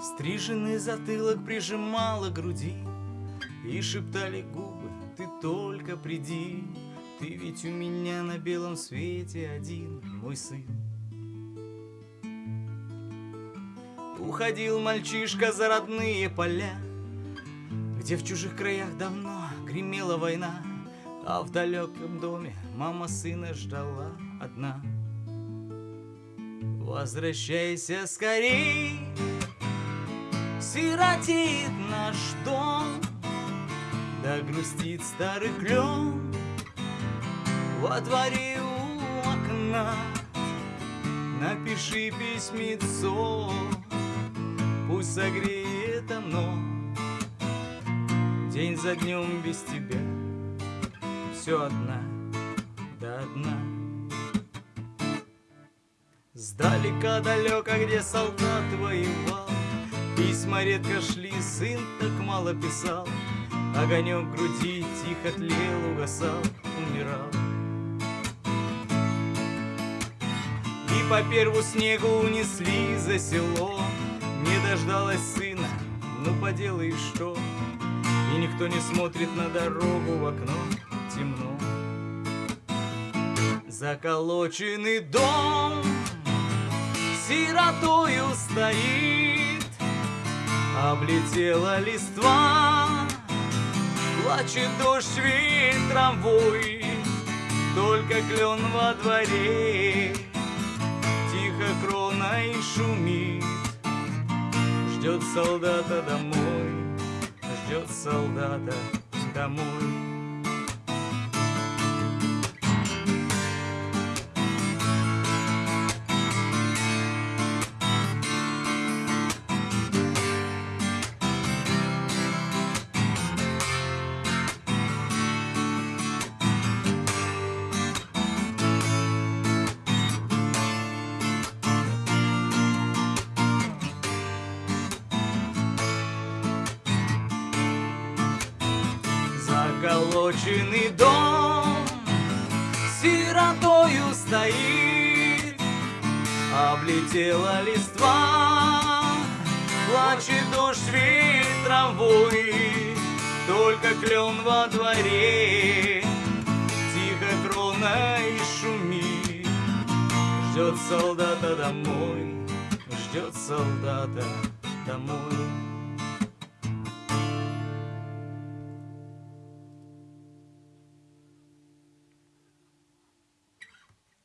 Стриженный затылок прижимала груди И шептали губы, ты только приди Ты ведь у меня на белом свете один, мой сын Уходил мальчишка за родные поля Где в чужих краях давно гремела война А в далеком доме мама сына ждала одна. Возвращайся скорей Сиротеет наш дом Да грустит старый клен Во дворе у окна. Напиши письмецо Пусть согреет оно. День за днем без тебя Все одна, да одна. Сдалека далеко, где солдат воевал Письма редко шли, сын так мало писал. Огонек груди тихо тлел, угасал, умирал. И по перву снегу унесли за село. Не дождалась сына, ну поделай что. И никто не смотрит на дорогу в окно, темно. Заколоченный дом сиротою стоит Облетела листва. Плачет дождь ветром вой Только клен во дворе. Тихо кроной шумит. Ждет солдата домой Ждет солдата домой Заколоченный дом сиротою стоит, Облетела листва, плачет дождь ветром вой, Только клен во дворе тихо кроной шумит, Ждет солдата домой, ждет солдата домой.